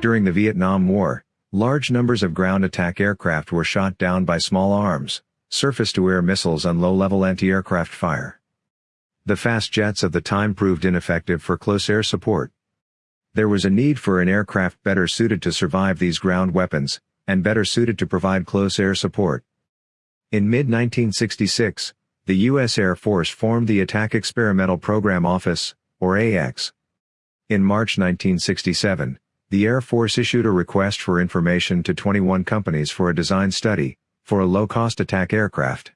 During the Vietnam War, large numbers of ground attack aircraft were shot down by small arms, surface-to-air missiles and low-level anti-aircraft fire. The fast jets of the time proved ineffective for close air support. There was a need for an aircraft better suited to survive these ground weapons, and better suited to provide close air support. In mid-1966, the U.S. Air Force formed the Attack Experimental Program Office, or AX. In March 1967, the Air Force issued a request for information to 21 companies for a design study, for a low-cost attack aircraft.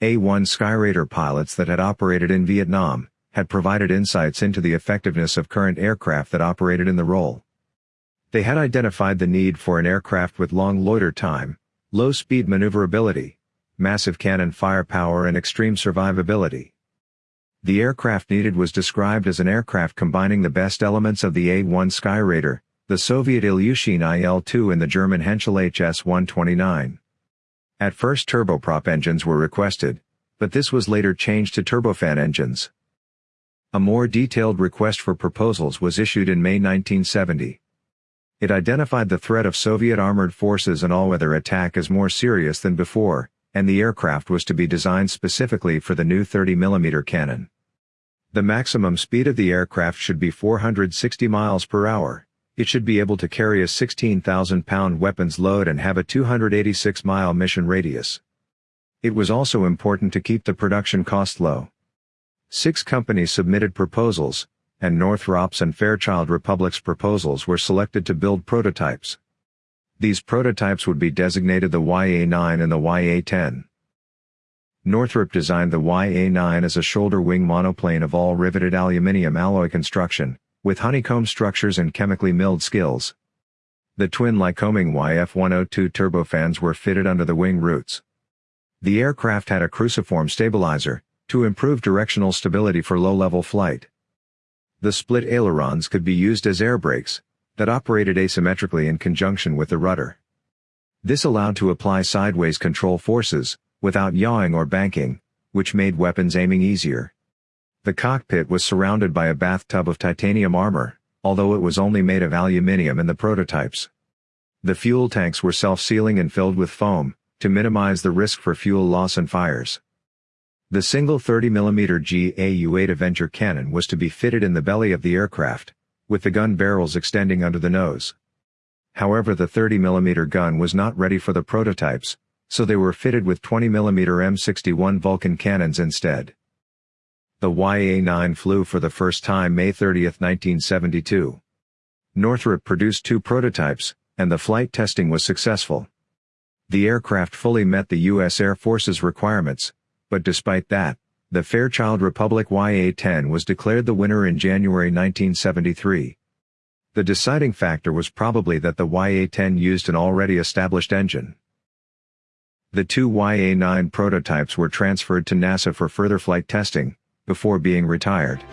A-1 Skyraider pilots that had operated in Vietnam, had provided insights into the effectiveness of current aircraft that operated in the role. They had identified the need for an aircraft with long loiter time, low speed maneuverability, massive cannon firepower and extreme survivability. The aircraft needed was described as an aircraft combining the best elements of the A-1 Skyraider, the Soviet Ilyushin IL-2 and the German Henschel HS-129. At first turboprop engines were requested, but this was later changed to turbofan engines. A more detailed request for proposals was issued in May 1970. It identified the threat of Soviet armored forces and all-weather attack as more serious than before, and the aircraft was to be designed specifically for the new 30mm cannon. The maximum speed of the aircraft should be 460 miles per hour. It should be able to carry a 16,000-pound weapons load and have a 286-mile mission radius. It was also important to keep the production cost low. Six companies submitted proposals, and Northrop's and Fairchild Republic's proposals were selected to build prototypes. These prototypes would be designated the YA-9 and the YA-10. Northrop designed the YA-9 as a shoulder wing monoplane of all riveted aluminium alloy construction, with honeycomb structures and chemically milled skins. The twin Lycoming YF-102 turbofans were fitted under the wing roots. The aircraft had a cruciform stabilizer, to improve directional stability for low-level flight. The split ailerons could be used as air brakes, that operated asymmetrically in conjunction with the rudder. This allowed to apply sideways control forces, without yawing or banking, which made weapons aiming easier. The cockpit was surrounded by a bathtub of titanium armor, although it was only made of aluminium in the prototypes. The fuel tanks were self-sealing and filled with foam, to minimize the risk for fuel loss and fires. The single 30mm GAU-8 Avenger cannon was to be fitted in the belly of the aircraft, with the gun barrels extending under the nose. However the 30mm gun was not ready for the prototypes, so they were fitted with 20mm M61 Vulcan cannons instead. The YA-9 flew for the first time May 30, 1972. Northrop produced two prototypes, and the flight testing was successful. The aircraft fully met the U.S. Air Force's requirements, but despite that, the Fairchild Republic YA-10 was declared the winner in January 1973. The deciding factor was probably that the YA-10 used an already established engine. The two YA-9 prototypes were transferred to NASA for further flight testing, before being retired.